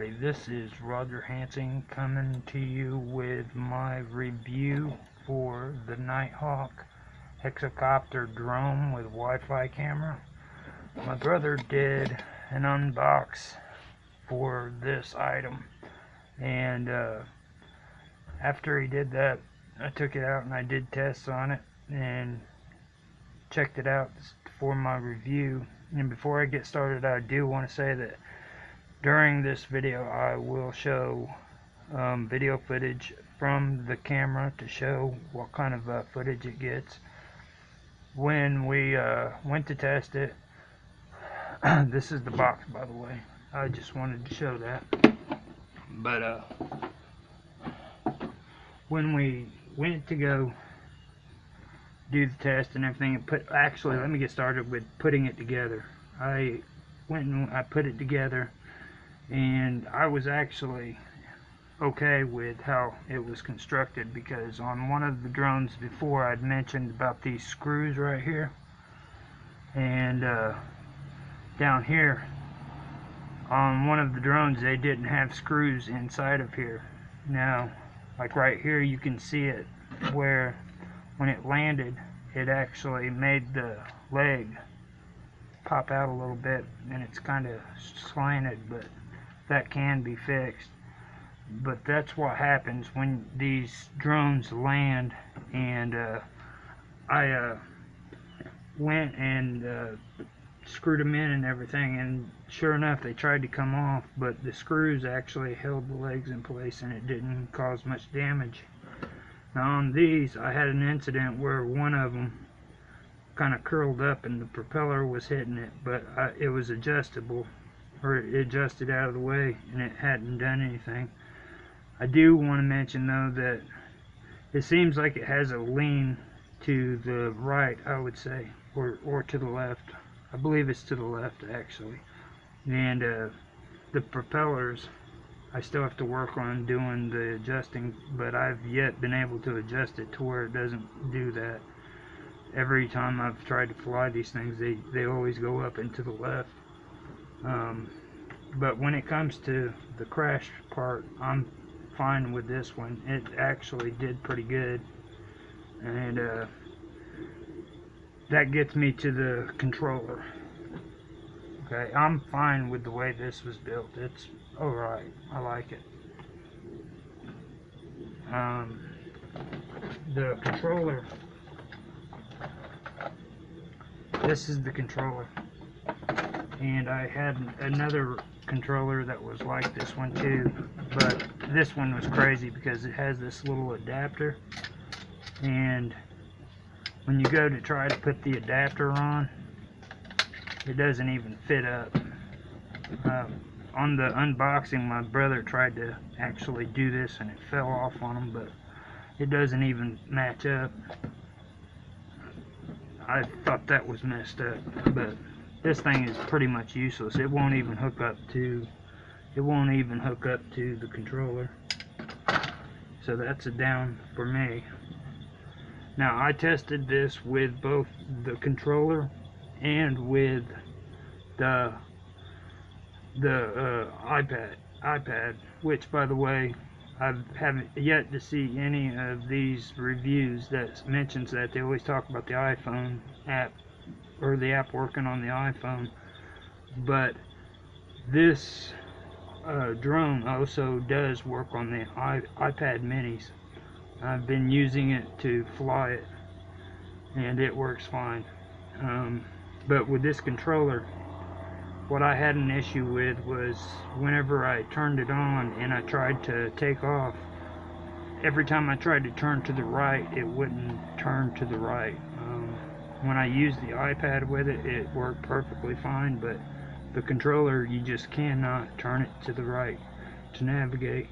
everybody, this is Roger Hansen coming to you with my review for the Nighthawk hexacopter drone with Wi-Fi camera. My brother did an unbox for this item and uh, after he did that I took it out and I did tests on it and checked it out for my review and before I get started I do want to say that during this video I will show um, video footage from the camera to show what kind of uh, footage it gets. When we uh, went to test it this is the box by the way. I just wanted to show that. But uh, when we went to go do the test and everything and put actually let me get started with putting it together. I went and I put it together and I was actually okay with how it was constructed because on one of the drones before I'd mentioned about these screws right here. And uh, down here on one of the drones they didn't have screws inside of here. Now like right here you can see it where when it landed it actually made the leg pop out a little bit and it's kind of slanted but that can be fixed. But that's what happens when these drones land. And uh, I uh, went and uh, screwed them in and everything. And sure enough they tried to come off but the screws actually held the legs in place and it didn't cause much damage. Now on these I had an incident where one of them kind of curled up and the propeller was hitting it but I, it was adjustable or it adjusted out of the way and it hadn't done anything. I do want to mention though that it seems like it has a lean to the right I would say or, or to the left. I believe it's to the left actually. And uh, the propellers I still have to work on doing the adjusting but I've yet been able to adjust it to where it doesn't do that. Every time I've tried to fly these things they they always go up and to the left. Um, but when it comes to the crash part I'm fine with this one. It actually did pretty good. And uh, that gets me to the controller. Okay I'm fine with the way this was built. It's alright. I like it. Um, the controller. This is the controller. And I had another controller that was like this one too but this one was crazy because it has this little adapter. And when you go to try to put the adapter on it doesn't even fit up. Uh, on the unboxing my brother tried to actually do this and it fell off on him but it doesn't even match up. I thought that was messed up but this thing is pretty much useless. It won't even hook up to it won't even hook up to the controller. So that's a down for me. Now I tested this with both the controller and with the the uh, iPad iPad which by the way I haven't yet to see any of these reviews that mentions that. They always talk about the iPhone app or the app working on the iPhone. But this uh, drone also does work on the I iPad minis. I've been using it to fly it and it works fine. Um, but with this controller what I had an issue with was whenever I turned it on and I tried to take off every time I tried to turn to the right it wouldn't turn to the right when I used the iPad with it it worked perfectly fine but the controller you just cannot turn it to the right to navigate.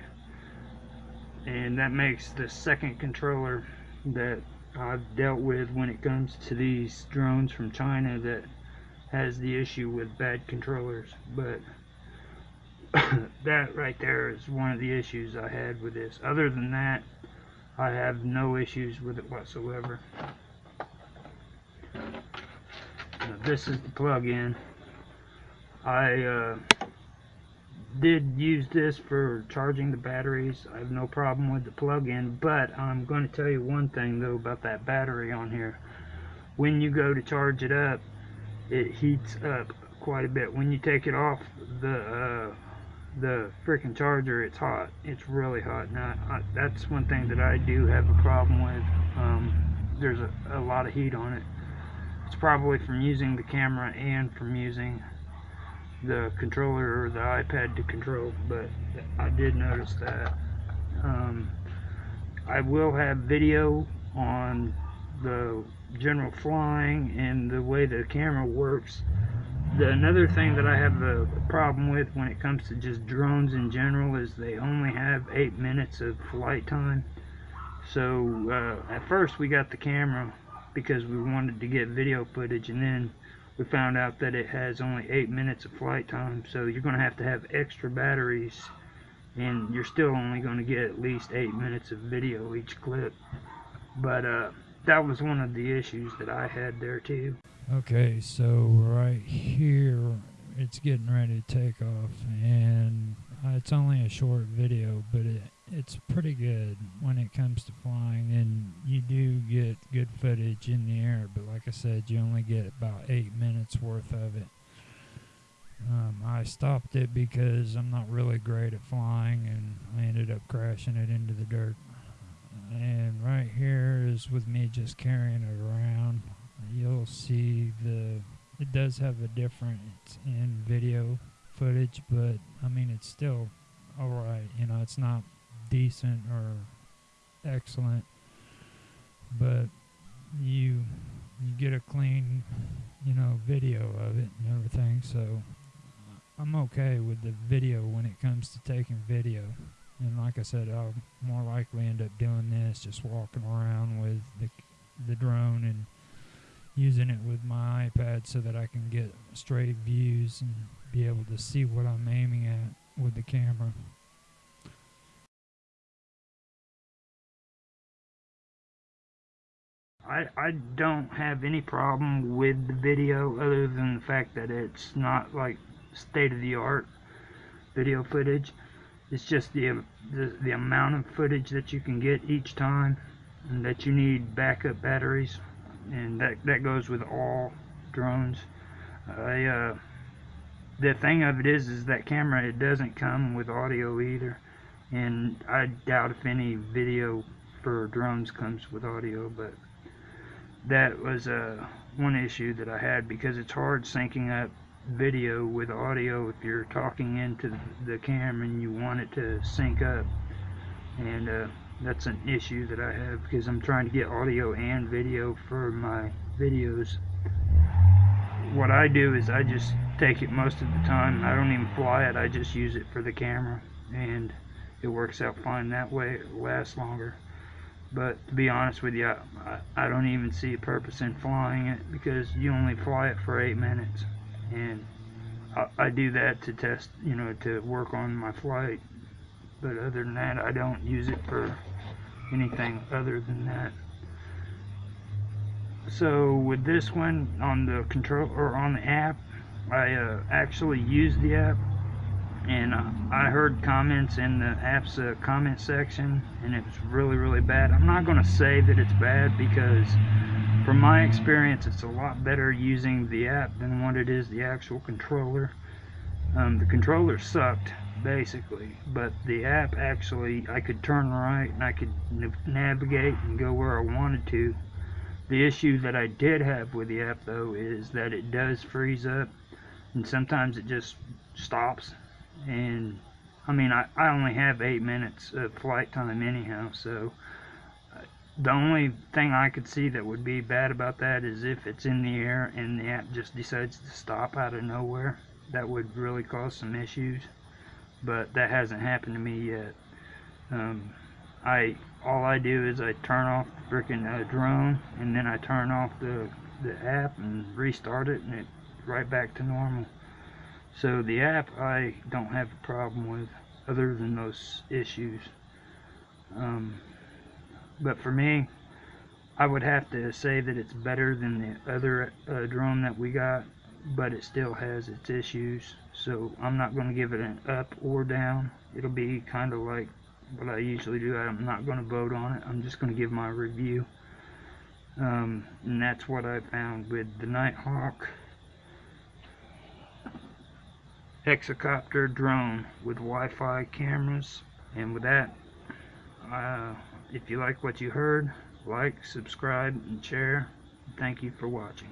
And that makes the second controller that I've dealt with when it comes to these drones from China that has the issue with bad controllers. But that right there is one of the issues I had with this. Other than that I have no issues with it whatsoever this is the plug-in I uh, did use this for charging the batteries. I have no problem with the plug-in, but I'm going to tell you one thing though about that battery on here. When you go to charge it up, it heats up quite a bit. When you take it off the uh, the freaking charger, it's hot. It's really hot. Now I, that's one thing that I do have a problem with. Um, there's a, a lot of heat on it. It's probably from using the camera and from using the controller or the iPad to control, but I did notice that. Um, I will have video on the general flying and the way the camera works. The, another thing that I have a problem with when it comes to just drones in general is they only have 8 minutes of flight time. So uh, at first we got the camera because we wanted to get video footage and then we found out that it has only 8 minutes of flight time so you're going to have to have extra batteries and you're still only going to get at least 8 minutes of video each clip but uh, that was one of the issues that I had there too. Okay, so right here it's getting ready to take off and uh, it's only a short video but it it's pretty good when it comes to flying and you do get good footage in the air but like I said you only get about eight minutes worth of it. Um, I stopped it because I'm not really great at flying and I ended up crashing it into the dirt. And right here is with me just carrying it around. You'll see the it does have a difference in video footage but I mean it's still alright you know it's not decent or excellent, but you you get a clean, you know, video of it and everything. So I'm okay with the video when it comes to taking video. And like I said, I'll more likely end up doing this, just walking around with the the drone and using it with my iPad so that I can get straight views and be able to see what I'm aiming at with the camera. I, I don't have any problem with the video other than the fact that it's not like state-of-the-art video footage. It's just the, the, the amount of footage that you can get each time and that you need backup batteries and that, that goes with all drones. I, uh, the thing of it is is that camera it doesn't come with audio either and I doubt if any video for drones comes with audio but that was uh, one issue that I had because it's hard syncing up video with audio if you're talking into the camera and you want it to sync up. And uh, that's an issue that I have because I'm trying to get audio and video for my videos. What I do is I just take it most of the time. I don't even fly it. I just use it for the camera and it works out fine that way. It lasts longer but to be honest with you I, I don't even see a purpose in flying it because you only fly it for eight minutes. And I, I do that to test you know to work on my flight. But other than that I don't use it for anything other than that. So with this one on the control or on the app I uh, actually use the app and uh, I heard comments in the app's uh, comment section and it was really really bad. I'm not gonna say that it's bad because from my experience it's a lot better using the app than what it is the actual controller. Um, the controller sucked basically but the app actually I could turn right and I could navigate and go where I wanted to. The issue that I did have with the app though is that it does freeze up and sometimes it just stops and I mean I, I only have eight minutes of flight time anyhow so uh, the only thing I could see that would be bad about that is if it's in the air and the app just decides to stop out of nowhere that would really cause some issues. But that hasn't happened to me yet. Um, I all I do is I turn off the freaking uh, drone and then I turn off the the app and restart it and it right back to normal so the app I don't have a problem with other than those issues. Um, but for me, I would have to say that it's better than the other uh, drone that we got but it still has its issues. So I'm not going to give it an up or down. It'll be kind of like what I usually do. I'm not going to vote on it. I'm just going to give my review. Um, and that's what I found with the Nighthawk hexacopter drone with Wi-Fi cameras. And with that, uh, if you like what you heard, like, subscribe, and share. Thank you for watching.